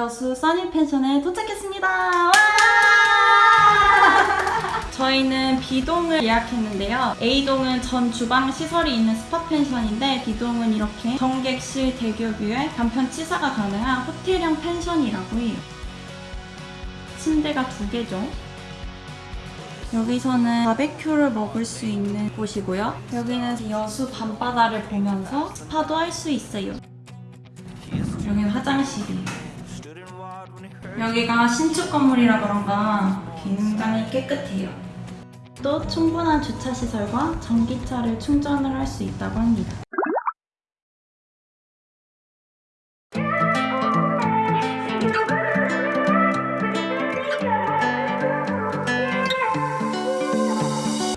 여수 써니 펜션에 도착했습니다. 와! 저희는 B동을 예약했는데요. A동은 전 주방 시설이 있는 스파 펜션인데 B동은 이렇게 전 객실 대교 뷰에 간편 취사가 가능한 호텔형 펜션이라고 해요. 침대가 두 개죠. 여기서는 바베큐를 먹을 수 있는 곳이고요. 여기는 여수 밤바다를 보면서 스파도 할 수 있어요. 여기는 화장실이에요. 여기가 신축 건물이라 그런가 굉장히 깨끗해요. 또 충분한 주차 시설과 전기차를 충전을 할 수 있다고 합니다.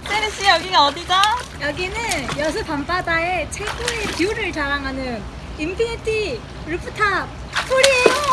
세리 씨 여기가 어디죠? 여기는 여수 밤바다의 최고의 뷰를 자랑하는 인피니티 루프탑 풀이에요.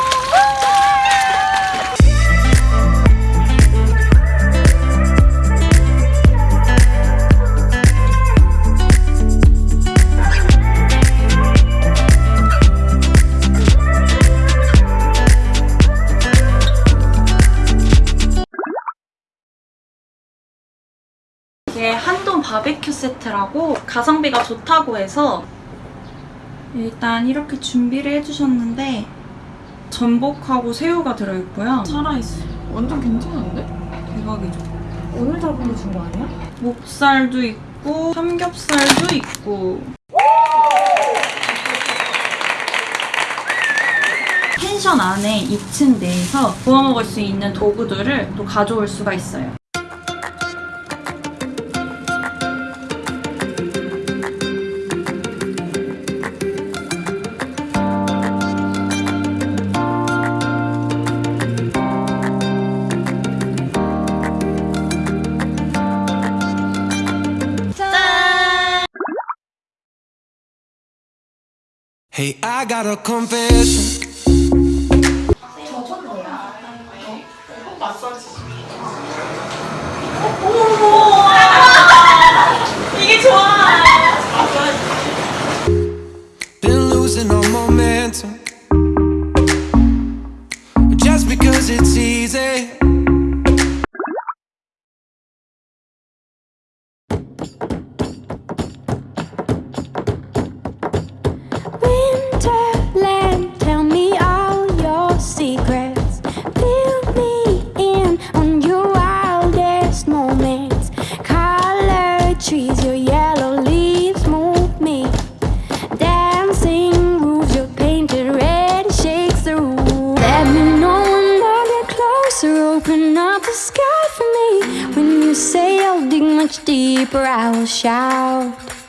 한돈 바베큐 세트라고 가성비가 좋다고 해서 일단 이렇게 준비를 해주셨는데 전복하고 새우가 들어있고요. 살아있어. 완전 괜찮은데? 대박이죠. 오늘 잡은 준거 아니야? 목살도 있고 삼겹살도 있고 펜션 안에 2층 내에서 구워 먹을 수 있는 도구들을 또 가져올 수가 있어요. Hey, I got a confession. Been losing all my say I'll dig much deeper, I will shout.